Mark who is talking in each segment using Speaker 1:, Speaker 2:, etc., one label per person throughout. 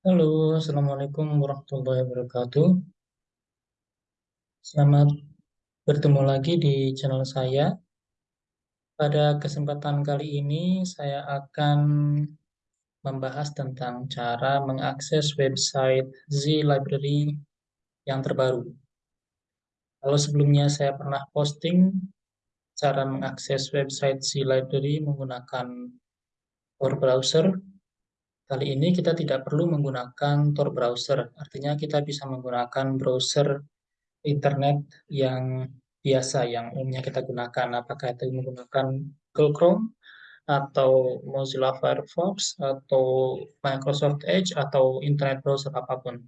Speaker 1: Halo, Assalamualaikum warahmatullahi wabarakatuh. Selamat bertemu lagi di channel saya. Pada kesempatan kali ini, saya akan membahas tentang cara mengakses website Z Library yang terbaru. Kalau sebelumnya saya pernah posting cara mengakses website Z Library menggunakan Tor browser, Kali ini kita tidak perlu menggunakan Tor browser, artinya kita bisa menggunakan browser internet yang biasa, yang umumnya kita gunakan. Apakah itu menggunakan Google Chrome, atau Mozilla Firefox, atau Microsoft Edge, atau internet browser apa pun.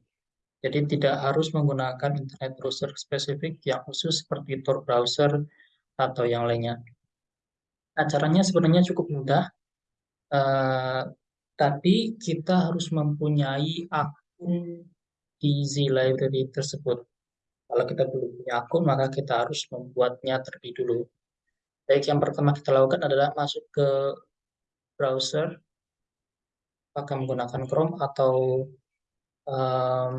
Speaker 1: Jadi tidak harus menggunakan internet browser spesifik yang khusus seperti Tor browser atau yang lainnya. Nah, sebenarnya cukup mudah. Uh, tapi kita harus mempunyai akun di Z Library tersebut. Kalau kita belum punya akun, maka kita harus membuatnya terlebih dulu. Baik, yang pertama kita lakukan adalah masuk ke browser, apakah menggunakan Chrome atau um,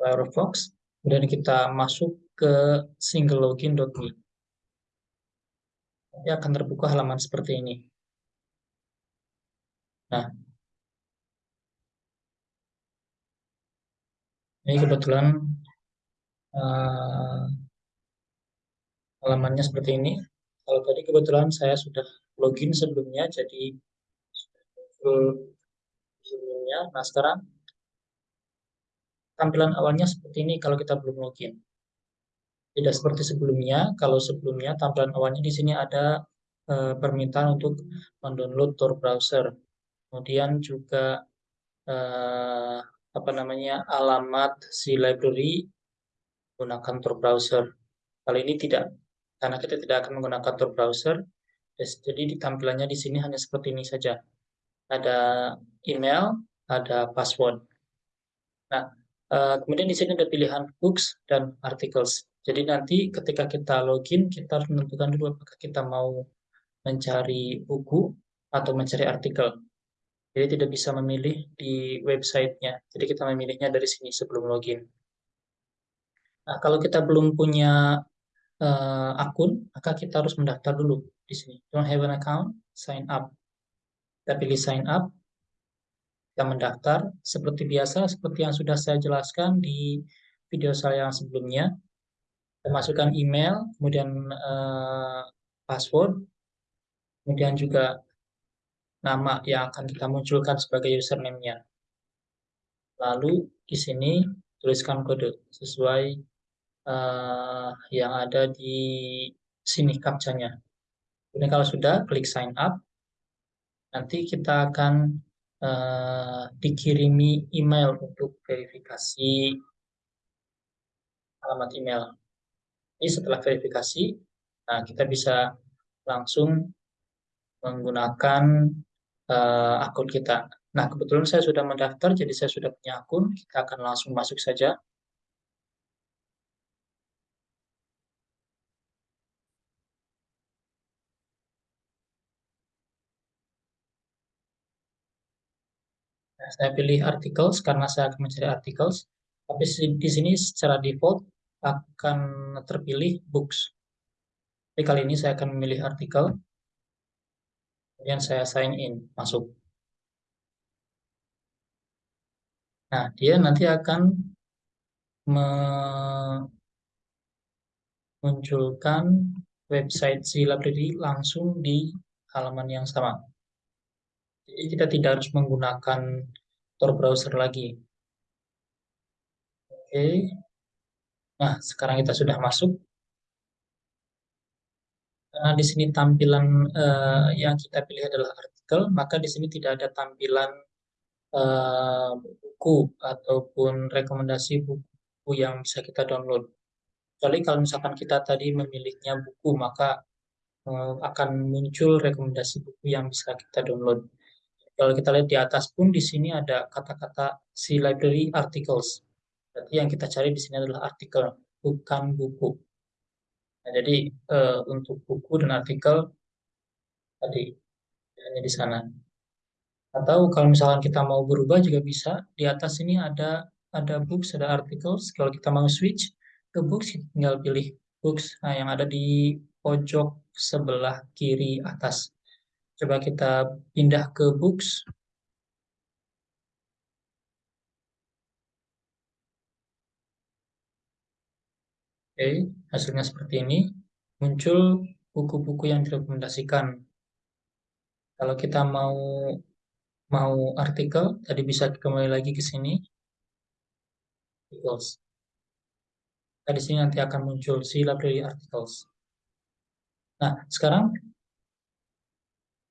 Speaker 1: Firefox. Kemudian kita masuk ke singleLogin.me nanti akan terbuka halaman seperti ini. Nah, ini kebetulan uh, halamannya seperti ini. Kalau tadi kebetulan saya sudah login sebelumnya, jadi sebelumnya. Nah, sekarang tampilan awalnya seperti ini kalau kita belum login. Tidak seperti sebelumnya. Kalau sebelumnya tampilan awalnya di sini ada e, permintaan untuk mendownload Tor browser. Kemudian juga e, apa namanya alamat si library menggunakan Tor browser. Kali ini tidak, karena kita tidak akan menggunakan Tor browser. Jadi di tampilannya di sini hanya seperti ini saja. Ada email, ada password. Nah, e, kemudian di sini ada pilihan books dan articles. Jadi nanti ketika kita login, kita harus menentukan dulu apakah kita mau mencari buku atau mencari artikel. Jadi tidak bisa memilih di websitenya. Jadi kita memilihnya dari sini sebelum login. Nah, kalau kita belum punya uh, akun, maka kita harus mendaftar dulu di sini. Don't have an account, sign up. Kita pilih sign up, kita mendaftar. Seperti biasa, seperti yang sudah saya jelaskan di video saya yang sebelumnya, masukkan email, kemudian uh, password, kemudian juga nama yang akan kita munculkan sebagai username-nya. Lalu di sini tuliskan kode sesuai uh, yang ada di sini captcha-nya. Kemudian kalau sudah, klik sign up. Nanti kita akan uh, dikirimi email untuk verifikasi alamat email. Ini setelah verifikasi, nah kita bisa langsung menggunakan uh, akun kita. Nah, kebetulan saya sudah mendaftar, jadi saya sudah punya akun. Kita akan langsung masuk saja. Nah, saya pilih articles karena saya akan mencari articles. Tapi di sini secara default akan terpilih books. Jadi kali ini saya akan memilih artikel, kemudian saya sign in, masuk. Nah, dia nanti akan memunculkan website si library langsung di halaman yang sama. Jadi kita tidak harus menggunakan Tor browser lagi. Oke, Nah, sekarang kita sudah masuk. Karena di sini tampilan uh, yang kita pilih adalah artikel, maka di sini tidak ada tampilan uh, buku ataupun rekomendasi buku yang bisa kita download. Kecuali kalau misalkan kita tadi memilihnya buku, maka uh, akan muncul rekomendasi buku yang bisa kita download. Kalau kita lihat di atas pun di sini ada kata-kata si library articles. Berarti yang kita cari di sini adalah artikel, bukan buku. Nah, jadi uh, untuk buku dan artikel tadi hanya di sana. Atau kalau misalkan kita mau berubah juga bisa. Di atas ini ada ada books, ada articles. Kalau kita mau switch ke books, tinggal pilih books nah, yang ada di pojok sebelah kiri atas. Coba kita pindah ke books. Oke, hasilnya seperti ini. Muncul buku-buku yang direkomendasikan. Kalau kita mau mau artikel, tadi bisa kembali lagi ke sini. Articles. Nah, di sini nanti akan muncul si library articles. Nah, sekarang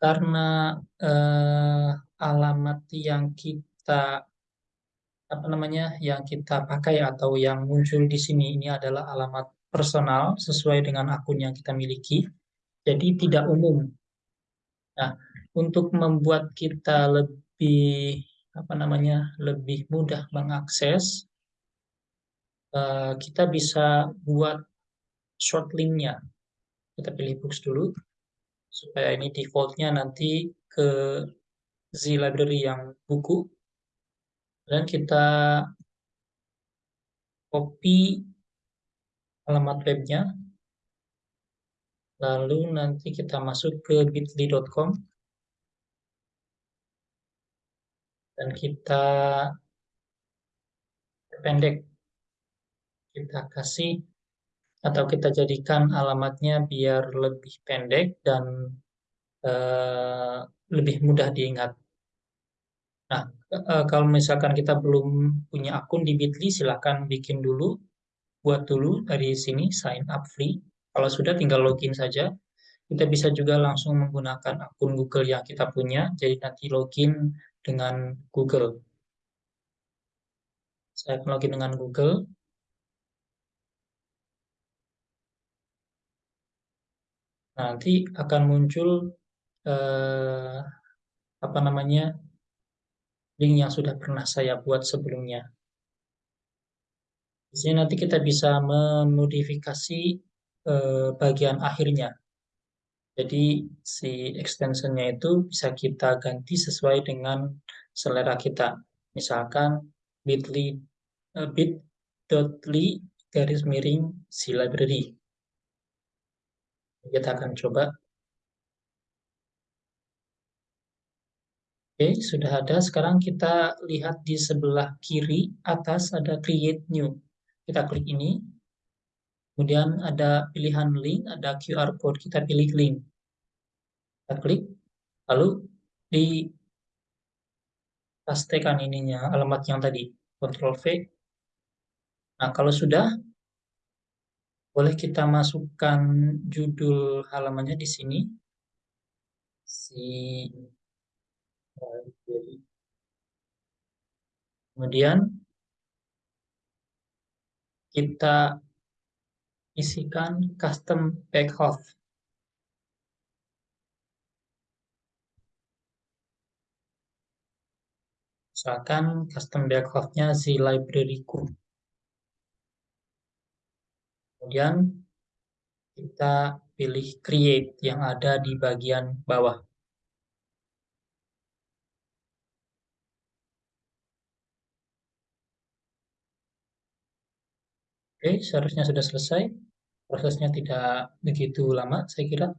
Speaker 1: karena eh, alamat yang kita apa namanya yang kita pakai atau yang muncul di sini ini adalah alamat personal sesuai dengan akun yang kita miliki, jadi tidak umum. Nah, untuk membuat kita lebih apa namanya lebih mudah mengakses, eh, kita bisa buat short linknya. Kita pilih books dulu supaya ini defaultnya nanti ke Z library yang buku dan kita copy alamat webnya. Lalu nanti kita masuk ke bit.ly.com dan kita pendek. Kita kasih atau kita jadikan alamatnya biar lebih pendek dan uh, lebih mudah diingat. Nah, uh, kalau misalkan kita belum punya akun di Bitly, silahkan bikin dulu, buat dulu dari sini sign up free. Kalau sudah tinggal login saja. Kita bisa juga langsung menggunakan akun Google yang kita punya, jadi nanti login dengan Google. Saya login dengan Google. nanti akan muncul eh, apa namanya link yang sudah pernah saya buat sebelumnya. Di sini nanti kita bisa memodifikasi eh, bagian akhirnya. Jadi si extensionnya itu bisa kita ganti sesuai dengan selera kita. Misalkan bit.ly uh, bit.ly garis miring si library. Kita akan coba. Oke, sudah ada. Sekarang kita lihat di sebelah kiri atas ada create new. Kita klik ini. Kemudian ada pilihan link, ada QR code. Kita pilih link. Kita klik. Lalu di pastekan ininya alamat yang tadi. Ctrl V. Nah, kalau sudah, boleh kita masukkan judul halamannya di sini. Si Kemudian kita isikan custom backoff. Misalkan custom backoff-nya si library-ku. Kemudian kita pilih create yang ada di bagian bawah. Oke, seharusnya sudah selesai. Prosesnya tidak begitu lama, saya kira.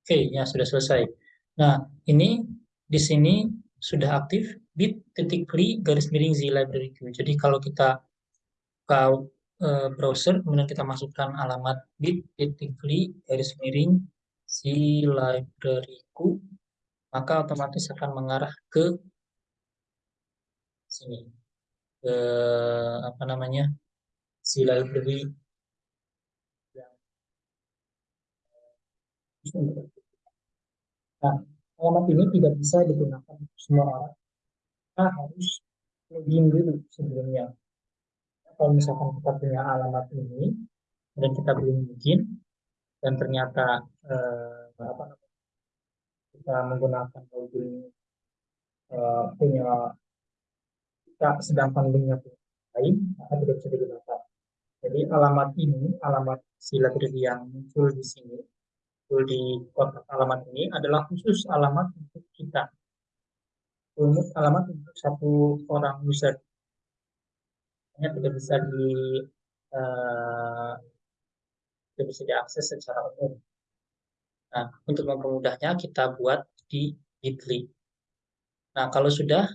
Speaker 1: Oke, ya sudah selesai. Nah, ini di sini sudah aktif bit.ly garis miring z library queue. Jadi kalau kita buka uh, browser, kemudian kita masukkan alamat bit.ly garis miring z library queue, maka otomatis akan mengarah ke sini ke apa namanya si library Nah, alamat ini tidak bisa digunakan untuk semua orang. Kita harus login dulu sebelumnya. Kalau misalkan kita punya alamat ini dan kita belum login dan ternyata eh, apa kita menggunakan login eh, punya sedangkan linknya lain maka tidak bisa digunakan. Jadi alamat ini, alamat sila yang muncul di sini, di kotak alamat ini adalah khusus alamat untuk kita. Alamat untuk satu orang user. Hanya tidak bisa di uh, tidak bisa diakses secara umum. Nah, untuk mempermudahnya kita buat di Bitly. Nah, kalau sudah,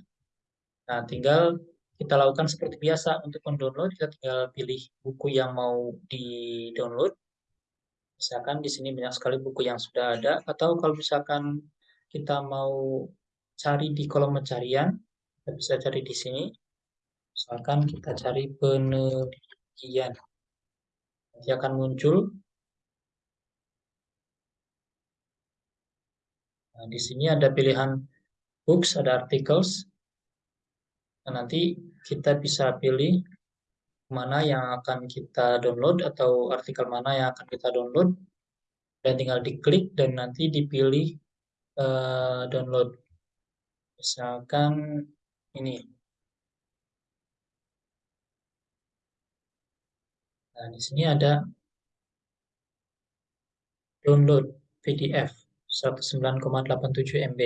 Speaker 1: nah tinggal kita lakukan seperti biasa untuk mendownload, kita tinggal pilih buku yang mau di-download. Misalkan di sini banyak sekali buku yang sudah ada, atau kalau misalkan kita mau cari di kolom pencarian, kita bisa cari di sini. Misalkan kita cari penelitian. Nanti akan muncul. Nah, di sini ada pilihan books, ada articles. Nah, nanti kita bisa pilih mana yang akan kita download atau artikel mana yang akan kita download. Dan tinggal diklik dan nanti dipilih uh, download. Misalkan ini. Nah di sini ada download PDF 19,87 MB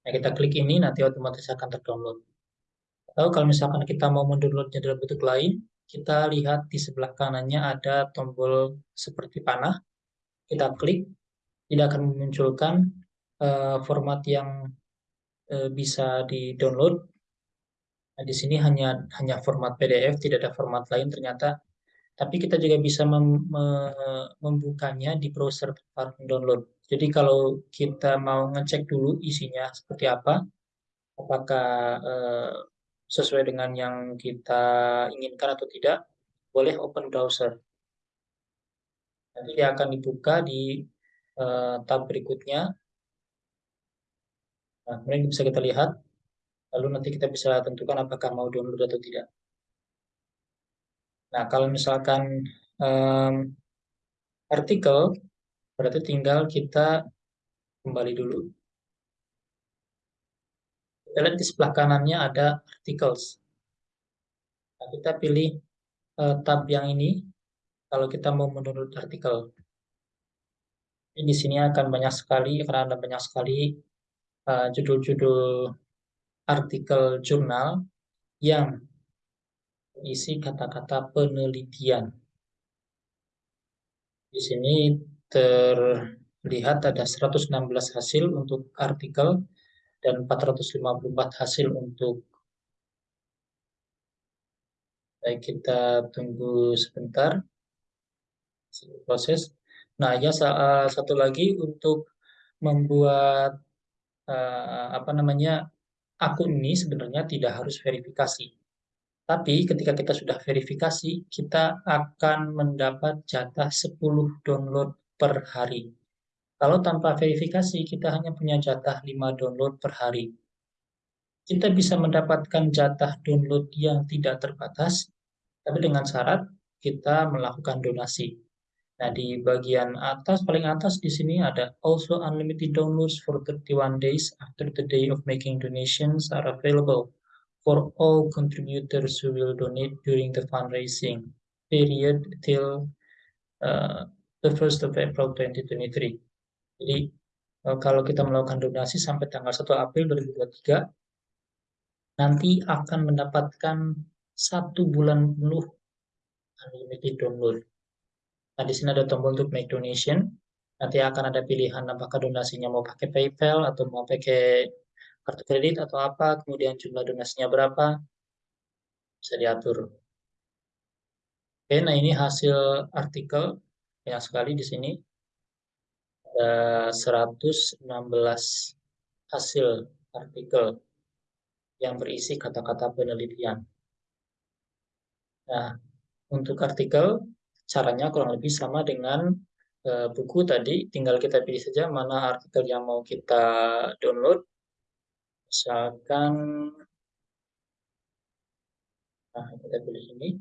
Speaker 1: nah kita klik ini nanti otomatis akan terdownload atau kalau misalkan kita mau mendownloadnya dalam bentuk lain kita lihat di sebelah kanannya ada tombol seperti panah kita klik tidak akan memunculkan uh, format yang Eh, bisa di-download. Nah, di sini hanya hanya format PDF, tidak ada format lain ternyata. Tapi kita juga bisa mem, me, membukanya di browser tempat download. Jadi kalau kita mau ngecek dulu isinya seperti apa, apakah eh, sesuai dengan yang kita inginkan atau tidak, boleh open browser. Nanti dia akan dibuka di eh, tab berikutnya Nah, kemudian bisa kita lihat, lalu nanti kita bisa tentukan apakah mau download atau tidak. Nah, kalau misalkan um, artikel, berarti tinggal kita kembali dulu. Kita lihat di sebelah kanannya ada articles. Nah, kita pilih uh, tab yang ini kalau kita mau mendownload artikel. Ini di sini akan banyak sekali, karena ada banyak sekali Eh, judul-judul uh, artikel jurnal yang isi kata-kata penelitian. Di sini terlihat ada 116 hasil untuk artikel dan 454 hasil untuk Baik, kita tunggu sebentar proses. Nah, ya satu lagi untuk membuat uh, apa namanya akun ini sebenarnya tidak harus verifikasi. Tapi ketika kita sudah verifikasi, kita akan mendapat jatah 10 download per hari. Kalau tanpa verifikasi, kita hanya punya jatah 5 download per hari. Kita bisa mendapatkan jatah download yang tidak terbatas, tapi dengan syarat kita melakukan donasi. Nah, di bagian atas, paling atas di sini ada also unlimited downloads for 31 days after the day of making donations are available for all contributors who will donate during the fundraising period till uh, the 1st of April 2023. Jadi, uh, kalau kita melakukan donasi sampai tanggal 1 April 2023, nanti akan mendapatkan satu bulan penuh unlimited download. Nah, di sini ada tombol untuk make donation. Nanti akan ada pilihan apakah donasinya mau pakai PayPal atau mau pakai kartu kredit atau apa, kemudian jumlah donasinya berapa, bisa diatur. Oke, nah ini hasil artikel banyak sekali di sini. Ada 116 hasil artikel yang berisi kata-kata penelitian. Nah, untuk artikel caranya kurang lebih sama dengan uh, buku tadi, tinggal kita pilih saja mana artikel yang mau kita download. Misalkan, nah kita pilih ini.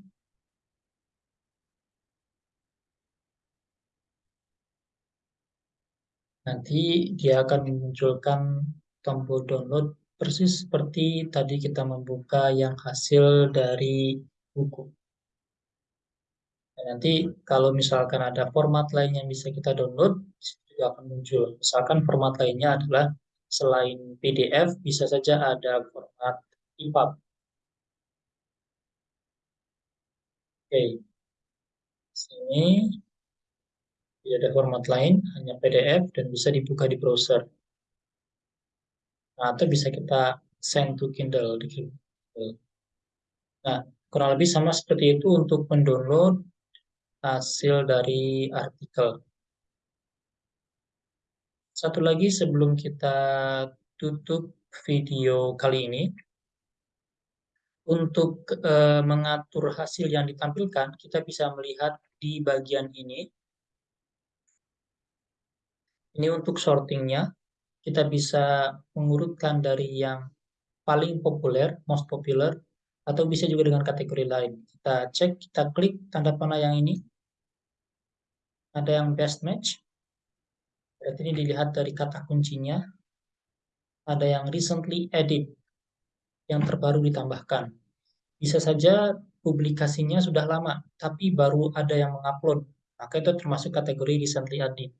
Speaker 1: Nanti dia akan memunculkan tombol download persis seperti tadi kita membuka yang hasil dari buku. Dan nanti kalau misalkan ada format lain yang bisa kita download, juga akan muncul. Misalkan format lainnya adalah selain PDF, bisa saja ada format EPUB. Oke, sini tidak ada format lain, hanya PDF dan bisa dibuka di browser. Nah, atau bisa kita send to Kindle di Kindle. Nah, kurang lebih sama seperti itu untuk mendownload hasil dari artikel. Satu lagi sebelum kita tutup video kali ini, untuk e, mengatur hasil yang ditampilkan, kita bisa melihat di bagian ini. Ini untuk sortingnya, kita bisa mengurutkan dari yang paling populer, most popular, atau bisa juga dengan kategori lain. Kita cek, kita klik tanda panah yang ini. Ada yang best match. Berarti ini dilihat dari kata kuncinya. Ada yang recently edit, yang terbaru ditambahkan. Bisa saja publikasinya sudah lama, tapi baru ada yang mengupload. Maka itu termasuk kategori recently edit.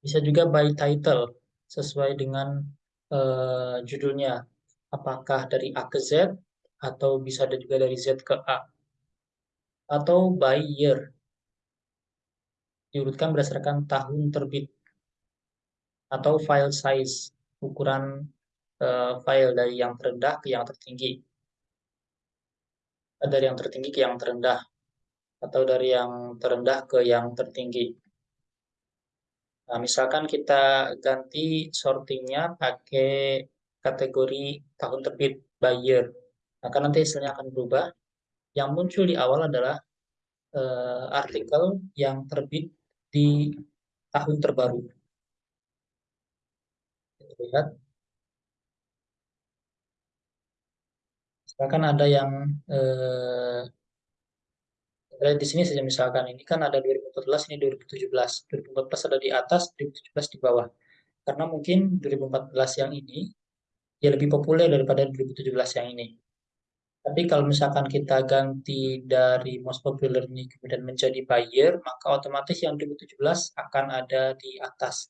Speaker 1: Bisa juga by title, sesuai dengan uh, judulnya. Apakah dari A ke Z, atau bisa ada juga dari Z ke A. Atau by year, diurutkan berdasarkan tahun terbit. Atau file size, ukuran uh, file dari yang terendah ke yang tertinggi. Dari yang tertinggi ke yang terendah. Atau dari yang terendah ke yang tertinggi. Nah, misalkan kita ganti sortingnya pakai kategori tahun terbit by year maka nanti hasilnya akan berubah. Yang muncul di awal adalah uh, artikel yang terbit di tahun terbaru. Kita lihat. Misalkan ada yang uh, di sini saja misalkan ini kan ada 2014 ini 2017 2014 ada di atas 2017 di bawah karena mungkin 2014 yang ini ya lebih populer daripada 2017 yang ini tapi kalau misalkan kita ganti dari most popular ini kemudian menjadi buyer, maka otomatis yang 2017 akan ada di atas.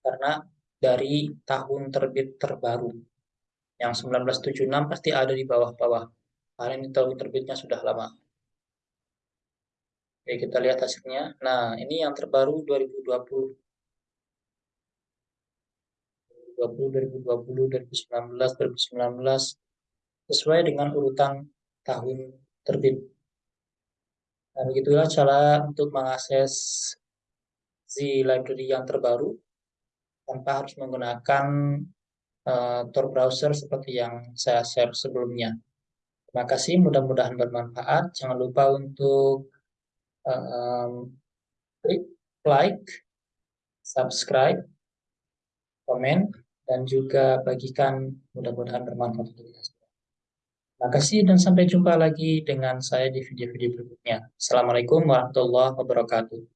Speaker 1: Karena dari tahun terbit terbaru. Yang 1976 pasti ada di bawah-bawah. Karena ini tahun terbitnya sudah lama. Oke, kita lihat hasilnya. Nah, ini yang terbaru 2020. 2020, 2020, 2019, 2019, sesuai dengan urutan tahun terbit. Nah, begitulah cara untuk mengakses Z library yang terbaru tanpa harus menggunakan uh, Tor browser seperti yang saya share sebelumnya. Terima kasih, mudah-mudahan bermanfaat. Jangan lupa untuk um, klik like, subscribe, komen, dan juga bagikan mudah-mudahan bermanfaat untuk kita. Terima kasih dan sampai jumpa lagi dengan saya di video-video berikutnya. Assalamualaikum warahmatullahi wabarakatuh.